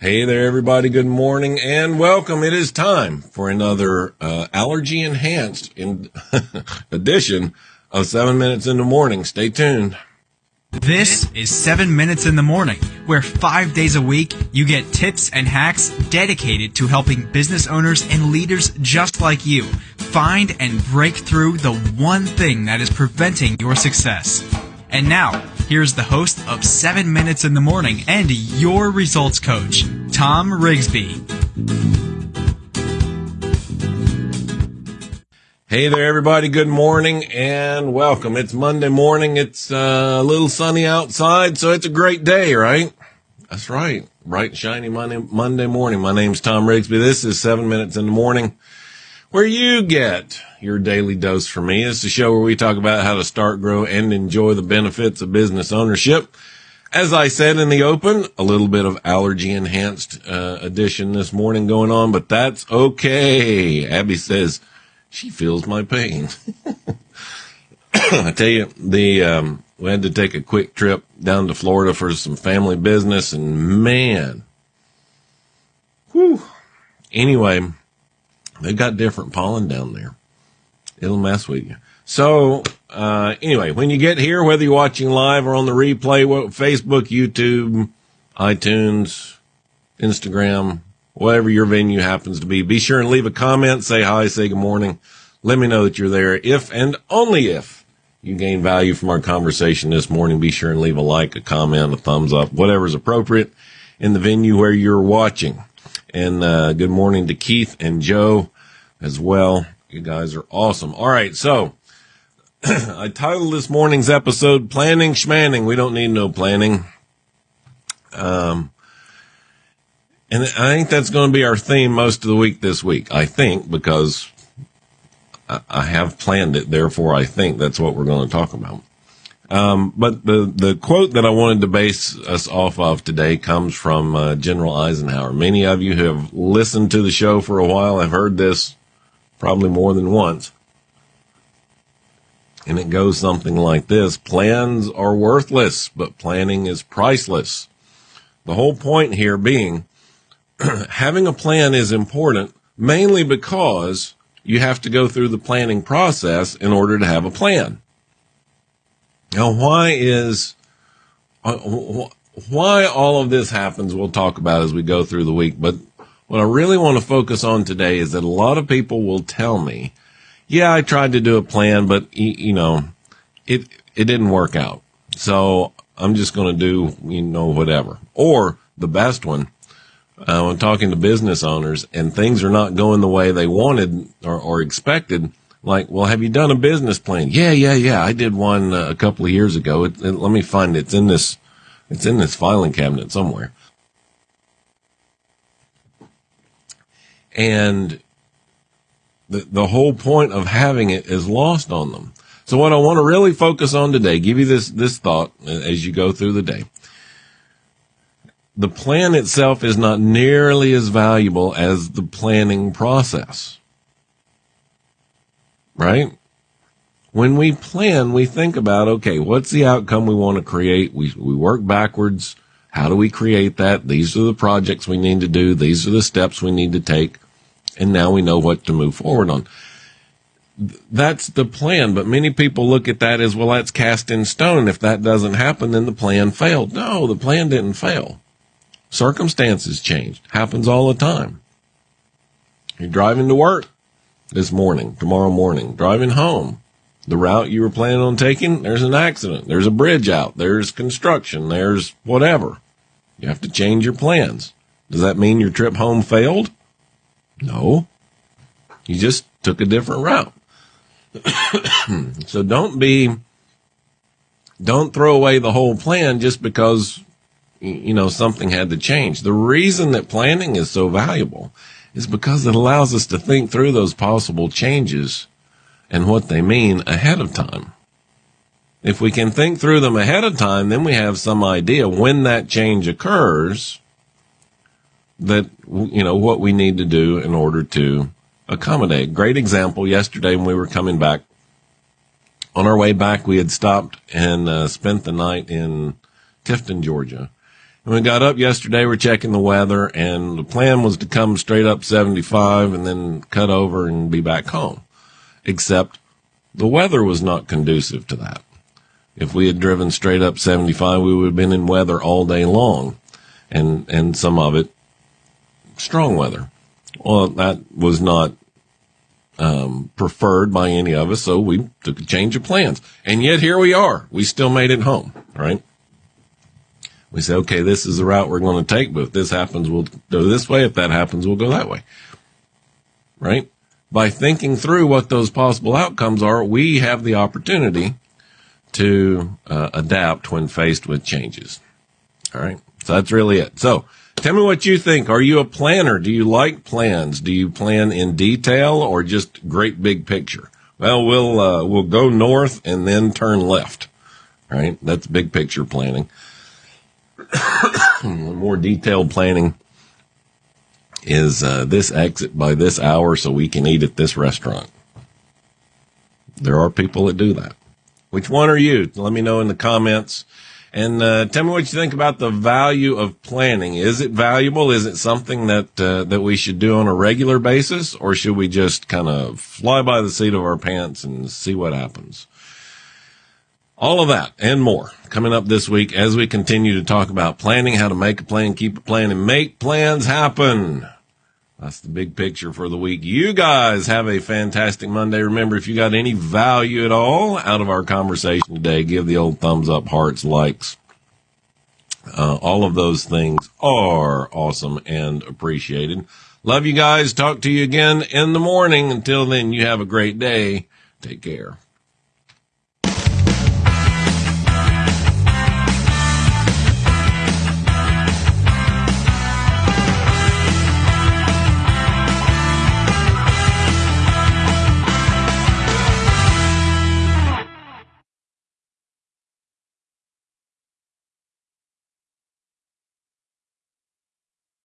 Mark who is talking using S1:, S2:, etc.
S1: Hey there, everybody. Good morning and welcome. It is time for another uh, allergy enhanced in edition of seven minutes in the morning. Stay tuned.
S2: This is 7 Minutes in the Morning, where five days a week you get tips and hacks dedicated to helping business owners and leaders just like you find and break through the one thing that is preventing your success. And now, here's the host of 7 Minutes in the Morning and your results coach, Tom Rigsby.
S1: Hey there, everybody. Good morning and welcome. It's Monday morning. It's uh, a little sunny outside, so it's a great day, right? That's right. Bright, shiny Monday, Monday morning. My name's Tom Rigsby. This is seven minutes in the morning where you get your daily dose from me. It's a show where we talk about how to start, grow, and enjoy the benefits of business ownership. As I said in the open, a little bit of allergy enhanced uh, edition this morning going on, but that's okay. Abby says, she feels my pain. I tell you, the um, we had to take a quick trip down to Florida for some family business, and man, whew. Anyway, they got different pollen down there. It'll mess with you. So, uh, anyway, when you get here, whether you're watching live or on the replay, Facebook, YouTube, iTunes, Instagram, whatever your venue happens to be. Be sure and leave a comment, say hi, say good morning. Let me know that you're there. If and only if you gain value from our conversation this morning, be sure and leave a like, a comment, a thumbs up, whatever is appropriate in the venue where you're watching. And uh, good morning to Keith and Joe as well. You guys are awesome. All right, so I titled this morning's episode "Planning Schmanning." We don't need no planning. Um, and I think that's going to be our theme most of the week this week. I think because I have planned it, therefore I think that's what we're going to talk about. Um, but the the quote that I wanted to base us off of today comes from uh, General Eisenhower. Many of you who have listened to the show for a while have heard this probably more than once. And it goes something like this Plans are worthless, but planning is priceless. The whole point here being having a plan is important mainly because you have to go through the planning process in order to have a plan. Now, why is, uh, why all of this happens, we'll talk about as we go through the week. But what I really want to focus on today is that a lot of people will tell me, yeah, I tried to do a plan, but you know, it, it didn't work out. So I'm just going to do, you know, whatever. Or the best one, uh, when talking to business owners and things are not going the way they wanted or, or expected, like, well, have you done a business plan? Yeah, yeah, yeah. I did one uh, a couple of years ago. It, it, let me find it. It's in this, it's in this filing cabinet somewhere. And the, the whole point of having it is lost on them. So what I want to really focus on today, give you this, this thought as you go through the day the plan itself is not nearly as valuable as the planning process. Right? When we plan, we think about, okay, what's the outcome we want to create? We, we work backwards. How do we create that? These are the projects we need to do. These are the steps we need to take. And now we know what to move forward on. That's the plan, but many people look at that as, well, that's cast in stone. If that doesn't happen, then the plan failed. No, the plan didn't fail Circumstances changed. Happens all the time. You're driving to work this morning, tomorrow morning, driving home. The route you were planning on taking, there's an accident. There's a bridge out. There's construction. There's whatever. You have to change your plans. Does that mean your trip home failed? No. You just took a different route. so don't be, don't throw away the whole plan just because you know, something had to change. The reason that planning is so valuable is because it allows us to think through those possible changes and what they mean ahead of time. If we can think through them ahead of time, then we have some idea when that change occurs that, you know, what we need to do in order to accommodate. Great example yesterday when we were coming back. On our way back, we had stopped and uh, spent the night in Tifton, Georgia When we got up yesterday, we're checking the weather, and the plan was to come straight up 75 and then cut over and be back home. Except the weather was not conducive to that. If we had driven straight up 75, we would have been in weather all day long, and and some of it strong weather. Well, that was not um, preferred by any of us, so we took a change of plans. And yet here we are. We still made it home, right? We say, okay, this is the route we're going to take, but if this happens, we'll go this way. If that happens, we'll go that way. Right? By thinking through what those possible outcomes are, we have the opportunity to uh, adapt when faced with changes. All right. So that's really it. So tell me what you think. Are you a planner? Do you like plans? Do you plan in detail or just great big picture? Well, we'll, uh, we'll go north and then turn left. All right. That's big picture planning. more detailed planning is uh, this exit by this hour so we can eat at this restaurant. There are people that do that. Which one are you? Let me know in the comments. And uh, tell me what you think about the value of planning. Is it valuable? Is it something that uh, that we should do on a regular basis, or should we just kind of fly by the seat of our pants and see what happens? All of that and more coming up this week as we continue to talk about planning, how to make a plan, keep a plan, and make plans happen. That's the big picture for the week. You guys have a fantastic Monday. Remember, if you got any value at all out of our conversation today, give the old thumbs up, hearts, likes. Uh, all of those things are awesome and appreciated. Love you guys. Talk to you again in the morning. Until then, you have a great day. Take care.